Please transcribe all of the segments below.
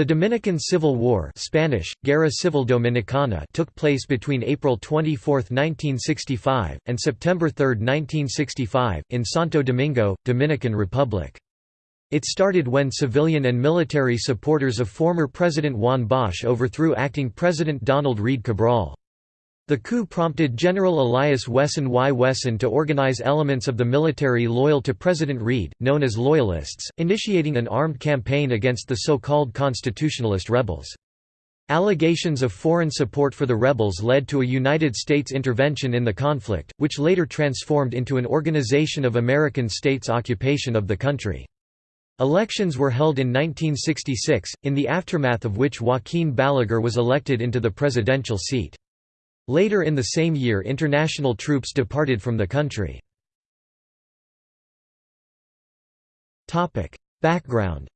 The Dominican Civil War Spanish, Guerra Civil Dominicana took place between April 24, 1965, and September 3, 1965, in Santo Domingo, Dominican Republic. It started when civilian and military supporters of former President Juan Bosch overthrew acting President Donald Reid Cabral. The coup prompted General Elias Wessin y Wessin to organize elements of the military loyal to President Reid, known as Loyalists, initiating an armed campaign against the so-called constitutionalist rebels. Allegations of foreign support for the rebels led to a United States intervention in the conflict, which later transformed into an Organization of American States occupation of the country. Elections were held in 1966, in the aftermath of which Joaquin Balaguer was elected into the presidential seat. Later in the same year international troops departed from the country. Background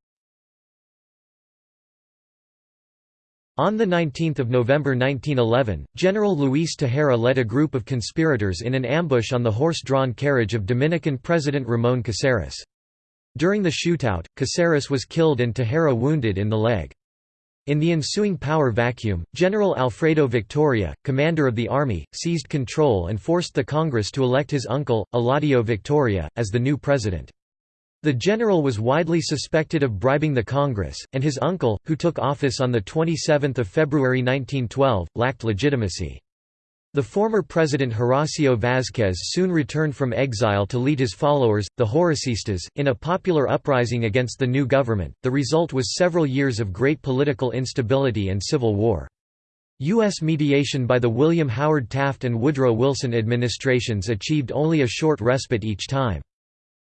On 19 November 1911, General Luis Tejera led a group of conspirators in an ambush on the horse-drawn carriage of Dominican President Ramón Caceres. During the shootout, Caceres was killed and Tejera wounded in the leg. In the ensuing power vacuum, General Alfredo Victoria, commander of the army, seized control and forced the Congress to elect his uncle, Eladio Victoria, as the new president. The general was widely suspected of bribing the Congress, and his uncle, who took office on 27 February 1912, lacked legitimacy. The former president Horacio Vázquez soon returned from exile to lead his followers, the Horacistas, in a popular uprising against the new government. The result was several years of great political instability and civil war. U.S. mediation by the William Howard Taft and Woodrow Wilson administrations achieved only a short respite each time.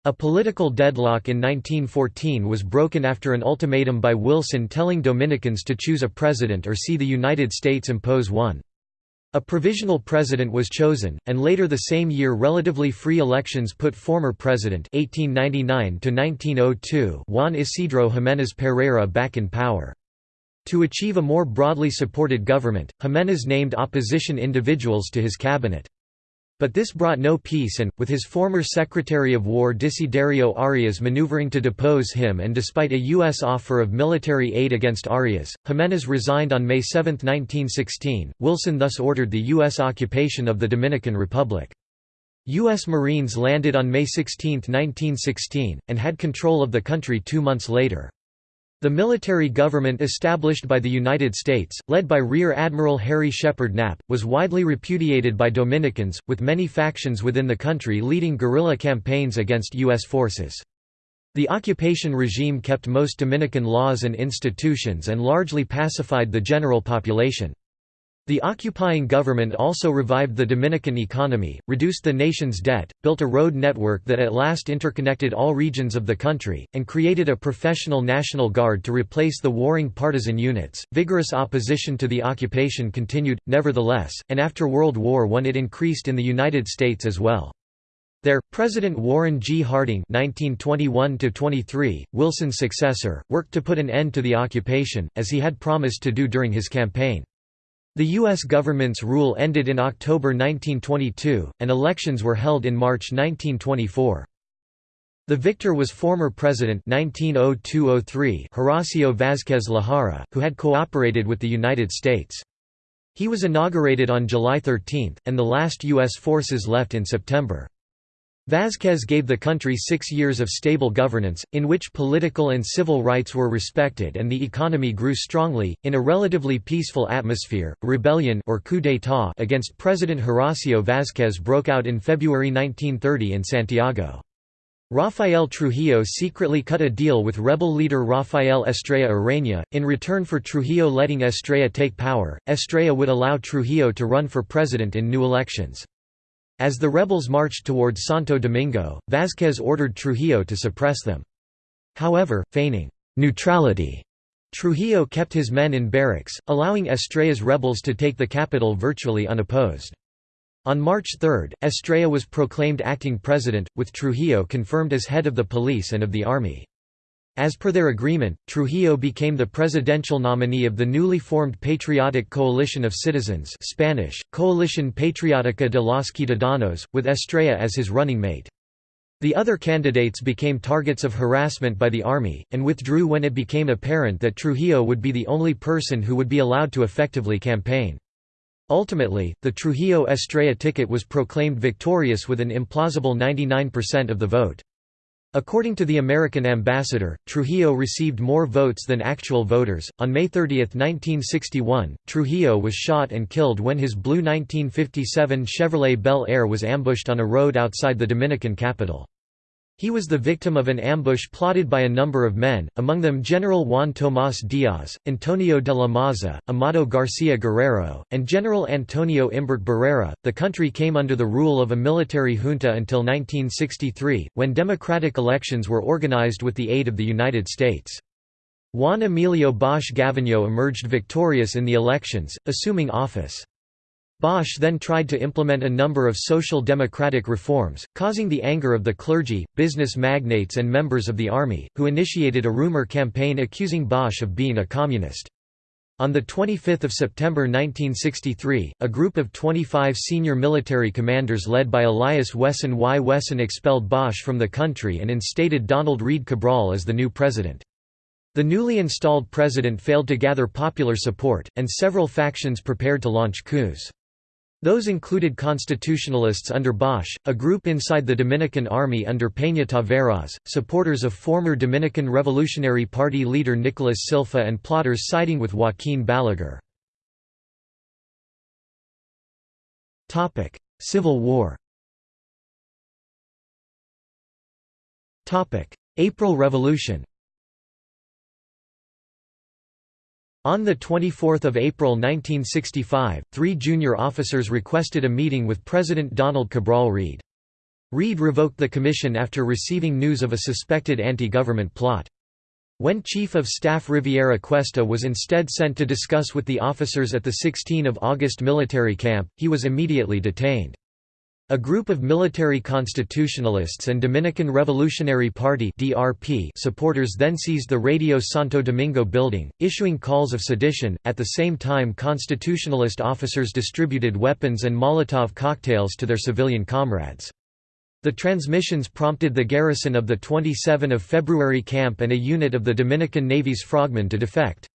A political deadlock in 1914 was broken after an ultimatum by Wilson telling Dominicans to choose a president or see the United States impose one. A provisional president was chosen, and later the same year relatively free elections put former president 1899 Juan Isidro Jiménez Pereira back in power. To achieve a more broadly supported government, Jiménez named opposition individuals to his cabinet. But this brought no peace and, with his former Secretary of War Desiderio Arias maneuvering to depose him and despite a U.S. offer of military aid against Arias, Jiménez resigned on May 7, 1916. Wilson thus ordered the U.S. occupation of the Dominican Republic. U.S. Marines landed on May 16, 1916, and had control of the country two months later. The military government established by the United States, led by Rear Admiral Harry Shepard Knapp, was widely repudiated by Dominicans, with many factions within the country leading guerrilla campaigns against U.S. forces. The occupation regime kept most Dominican laws and institutions and largely pacified the general population. The occupying government also revived the Dominican economy, reduced the nation's debt, built a road network that at last interconnected all regions of the country, and created a professional National Guard to replace the warring partisan units. Vigorous opposition to the occupation continued, nevertheless, and after World War I it increased in the United States as well. There, President Warren G. Harding (1921–23), Wilson's successor, worked to put an end to the occupation, as he had promised to do during his campaign. The U.S. government's rule ended in October 1922, and elections were held in March 1924. The victor was former President 1902–03 Horacio Vázquez Lajara, who had cooperated with the United States. He was inaugurated on July 13, and the last U.S. forces left in September. Vázquez gave the country six years of stable governance, in which political and civil rights were respected and the economy grew strongly. In a relatively peaceful atmosphere, rebellion or coup d'état against President Horacio Vázquez broke out in February 1930 in Santiago. Rafael Trujillo secretly cut a deal with rebel leader Rafael Estrella Ureña. In return for Trujillo letting Estrella take power, Estrella would allow Trujillo to run for president in new elections. As the rebels marched towards Santo Domingo, Vázquez ordered Trujillo to suppress them. However, feigning neutrality, Trujillo kept his men in barracks, allowing Estrella's rebels to take the capital virtually unopposed. On March 3, Estrella was proclaimed acting president, with Trujillo confirmed as head of the police and of the army. As per their agreement, Trujillo became the presidential nominee of the newly formed Patriotic Coalition of Citizens Spanish, Coalición Patriótica de los Ciudadanos, with Estrella as his running mate. The other candidates became targets of harassment by the army, and withdrew when it became apparent that Trujillo would be the only person who would be allowed to effectively campaign. Ultimately, the Trujillo Estrella ticket was proclaimed victorious with an implausible 99% of the vote. According to the American ambassador, Trujillo received more votes than actual voters. On May 30, 1961, Trujillo was shot and killed when his blue 1957 Chevrolet Bel Air was ambushed on a road outside the Dominican capital. He was the victim of an ambush plotted by a number of men, among them General Juan Tomás Díaz, Antonio de la Maza, Amado García Guerrero, and General Antonio Imbert Barrera. The country came under the rule of a military junta until 1963, when democratic elections were organized with the aid of the United States. Juan Emilio Bosch Gavino emerged victorious in the elections, assuming office. Bosch then tried to implement a number of social democratic reforms, causing the anger of the clergy, business magnates and members of the army, who initiated a rumor campaign accusing Bosch of being a communist. On 25 September 1963, a group of 25 senior military commanders led by Elias Wessin y Wessin expelled Bosch from the country and instated Donald Reid Cabral as the new president. The newly installed president failed to gather popular support, and several factions prepared to launch coups. Those included constitutionalists under Bosch, a group inside the Dominican Army under Peña Taveras, supporters of former Dominican Revolutionary Party leader Nicolas Silfa and plotters siding with Joaquín Balaguer. Civil War April Revolution On 24 April 1965, three junior officers requested a meeting with President Donald Cabral Reid. Reid revoked the commission after receiving news of a suspected anti-government plot. When Chief of Staff Riviera Cuesta was instead sent to discuss with the officers at the 16 August military camp, he was immediately detained. A group of military constitutionalists and Dominican Revolutionary Party (DRP) supporters then seized the Radio Santo Domingo building, issuing calls of sedition. At the same time, constitutionalist officers distributed weapons and Molotov cocktails to their civilian comrades. The transmissions prompted the garrison of the 27 of February camp and a unit of the Dominican Navy's frogmen to defect.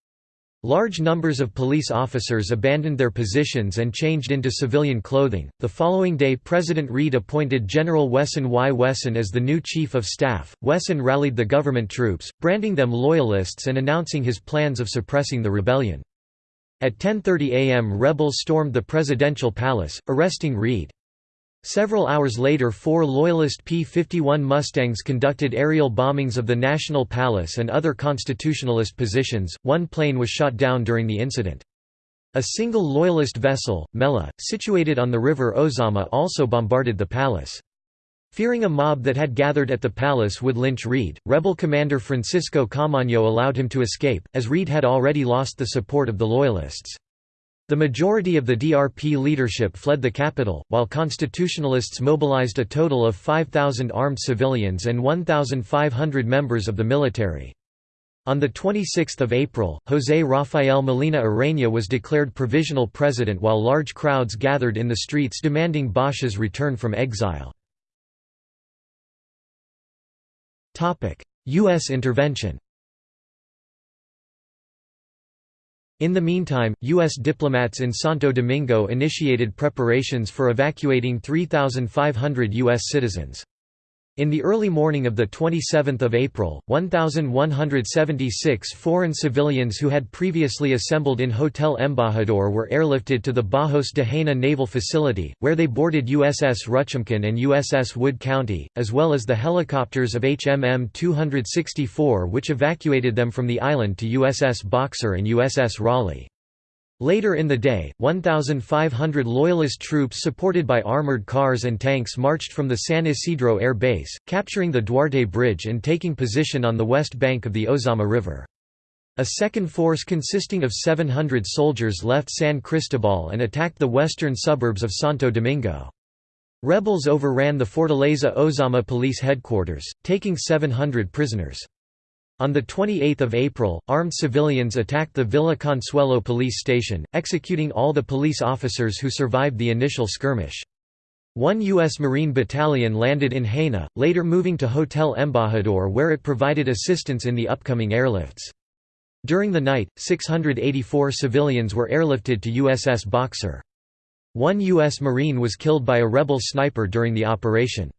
Large numbers of police officers abandoned their positions and changed into civilian clothing. The following day, President Reid appointed General Wessin y Wessin as the new chief of staff. Wessin rallied the government troops, branding them loyalists and announcing his plans of suppressing the rebellion. At 10:30 a.m., rebels stormed the presidential palace, arresting Reid. Several hours later four Loyalist P-51 Mustangs conducted aerial bombings of the National Palace and other constitutionalist positions, one plane was shot down during the incident. A single Loyalist vessel, Mella, situated on the river Ozama also bombarded the palace. Fearing a mob that had gathered at the palace would lynch Reid, rebel commander Francisco Caamaño allowed him to escape, as Reid had already lost the support of the Loyalists. The majority of the DRP leadership fled the capital, while constitutionalists mobilized a total of 5,000 armed civilians and 1,500 members of the military. On 26 April, José Rafael Molina Ureña was declared provisional president while large crowds gathered in the streets demanding Bosch's return from exile. U.S. intervention In the meantime, U.S. diplomats in Santo Domingo initiated preparations for evacuating 3,500 U.S. citizens. In the early morning of 27 April, 1,176 foreign civilians who had previously assembled in Hotel Embajador were airlifted to the Bajos de Haina Naval Facility, where they boarded USS Ruchamkin and USS Wood County, as well as the helicopters of HMM 264 which evacuated them from the island to USS Boxer and USS Raleigh. Later in the day, 1,500 Loyalist troops supported by armored cars and tanks marched from the San Isidro Air Base, capturing the Duarte Bridge and taking position on the west bank of the Ozama River. A second force consisting of 700 soldiers left San Cristobal and attacked the western suburbs of Santo Domingo. Rebels overran the Fortaleza Ozama police headquarters, taking 700 prisoners. On 28 April, armed civilians attacked the Villa Consuelo police station, executing all the police officers who survived the initial skirmish. One U.S. Marine battalion landed in Haina, later moving to Hotel Embajador where it provided assistance in the upcoming airlifts. During the night, 684 civilians were airlifted to USS Boxer. One U.S. Marine was killed by a rebel sniper during the operation.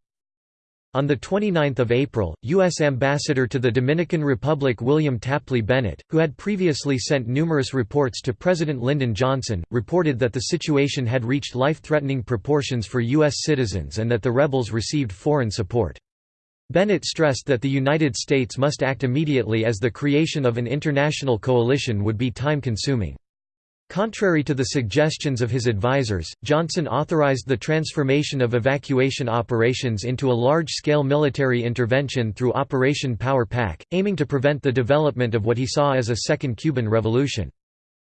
On 29 April, U.S. Ambassador to the Dominican Republic William Tapley Bennett, who had previously sent numerous reports to President Lyndon Johnson, reported that the situation had reached life-threatening proportions for U.S. citizens and that the rebels received foreign support. Bennett stressed that the United States must act immediately as the creation of an international coalition would be time-consuming. Contrary to the suggestions of his advisers, Johnson authorized the transformation of evacuation operations into a large-scale military intervention through Operation Power Pack, aiming to prevent the development of what he saw as a second Cuban Revolution.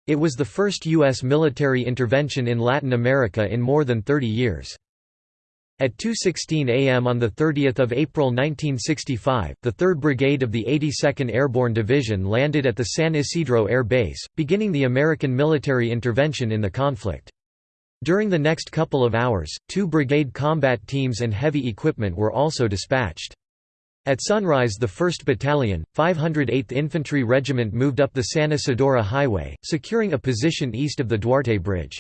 It was the first U.S. military intervention in Latin America in more than 30 years. At 2.16 am on 30 April 1965, the 3rd Brigade of the 82nd Airborne Division landed at the San Isidro Air Base, beginning the American military intervention in the conflict. During the next couple of hours, two brigade combat teams and heavy equipment were also dispatched. At sunrise the 1st Battalion, 508th Infantry Regiment moved up the San Isidro Highway, securing a position east of the Duarte Bridge.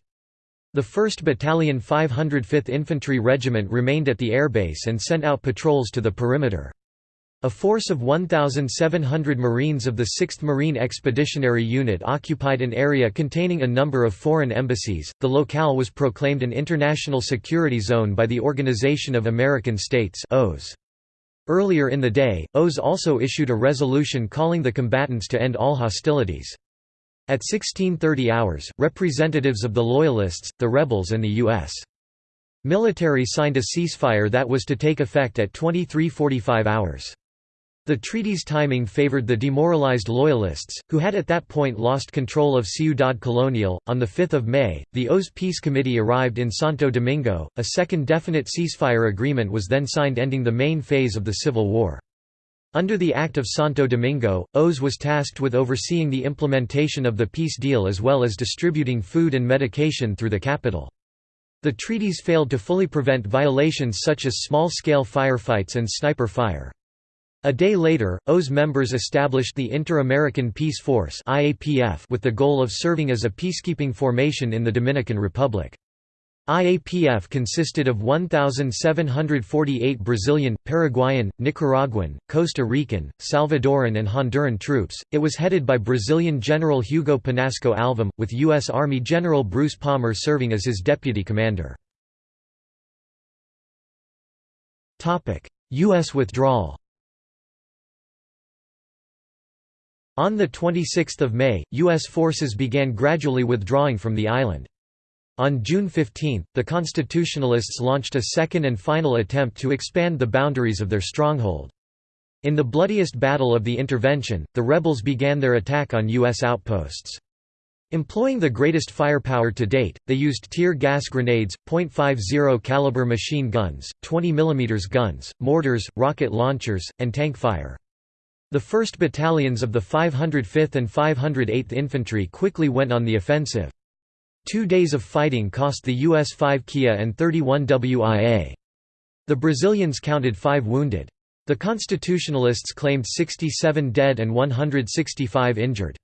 The 1st Battalion 505th Infantry Regiment remained at the airbase and sent out patrols to the perimeter. A force of 1,700 Marines of the 6th Marine Expeditionary Unit occupied an area containing a number of foreign embassies. The locale was proclaimed an International Security Zone by the Organization of American States. Earlier in the day, OAS also issued a resolution calling the combatants to end all hostilities. At 1630 hours, representatives of the Loyalists, the rebels and the U.S. military signed a ceasefire that was to take effect at 2345 hours. The treaty's timing favored the demoralized Loyalists, who had at that point lost control of Ciudad Colonial. On 5 May, the OAS Peace Committee arrived in Santo Domingo. A second definite ceasefire agreement was then signed ending the main phase of the Civil War. Under the Act of Santo Domingo, OAS was tasked with overseeing the implementation of the peace deal as well as distributing food and medication through the capital. The treaties failed to fully prevent violations such as small-scale firefights and sniper fire. A day later, OAS members established the Inter-American Peace Force with the goal of serving as a peacekeeping formation in the Dominican Republic. IAPF consisted of 1,748 Brazilian, Paraguayan, Nicaraguan, Costa Rican, Salvadoran, and Honduran troops. It was headed by Brazilian General Hugo Panasco Alvim, with U.S. Army General Bruce Palmer serving as his deputy commander. U.S. withdrawal On 26 May, U.S. forces began gradually withdrawing from the island. On June 15, the Constitutionalists launched a second and final attempt to expand the boundaries of their stronghold. In the bloodiest battle of the intervention, the rebels began their attack on U.S. outposts. Employing the greatest firepower to date, they used tear gas grenades, .50 caliber machine guns, 20 mm guns, mortars, rocket launchers, and tank fire. The 1st battalions of the 505th and 508th Infantry quickly went on the offensive. Two days of fighting cost the US 5 KIA and 31 WIA. The Brazilians counted five wounded. The Constitutionalists claimed 67 dead and 165 injured.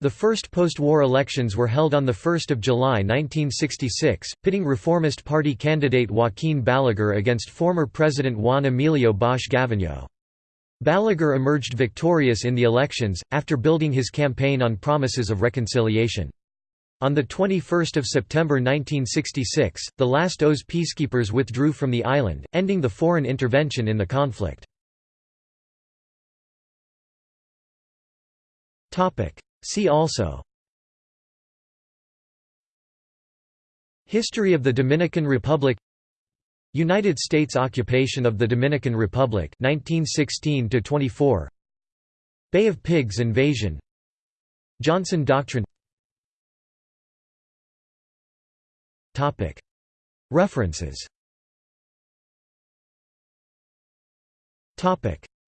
The first post-war elections were held on 1 July 1966, pitting Reformist Party candidate Joaquin Balaguer against former President Juan Emilio Bosch Gavino. Balaguer emerged victorious in the elections, after building his campaign on promises of reconciliation. On 21 September 1966, the last OAS peacekeepers withdrew from the island, ending the foreign intervention in the conflict. See also. History of the Dominican Republic. United States occupation of the Dominican Republic 1916 24 Bay of Pigs invasion. Johnson Doctrine References.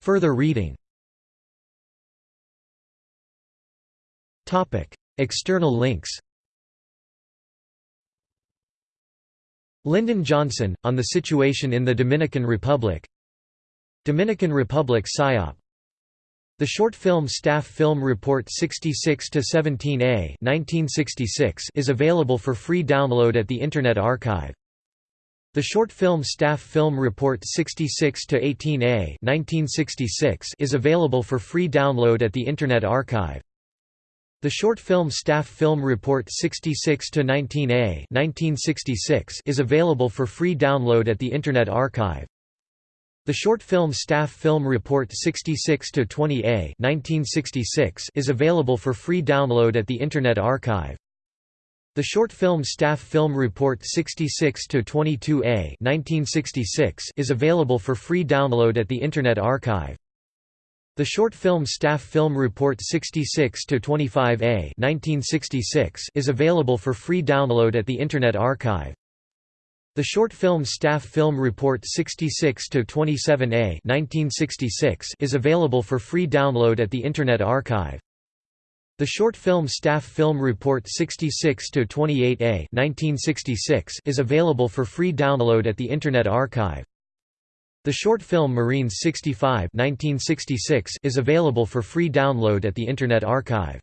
Further reading. External links. Lyndon Johnson, on the situation in the Dominican Republic. Dominican Republic PSYOP The short film Staff Film Report 66-17A is available for free download at the Internet Archive. The short film Staff Film Report 66-18A is available for free download at the Internet Archive. The short film Staff Film Report 66-19A is available for free download at the Internet Archive. The short film Staff Film Report 66-20A is available for free download at the Internet Archive. The short film Staff Film Report 66-22A is available for free download at the Internet Archive. The short film Staff Film Report 66-25A is available for free download at the Internet Archive. The short film Staff Film Report 66-27A is available for free download at the Internet Archive. The short film Staff Film Report 66-28A is available for free download at the Internet Archive. The short film Marines 65 1966 is available for free download at the Internet Archive.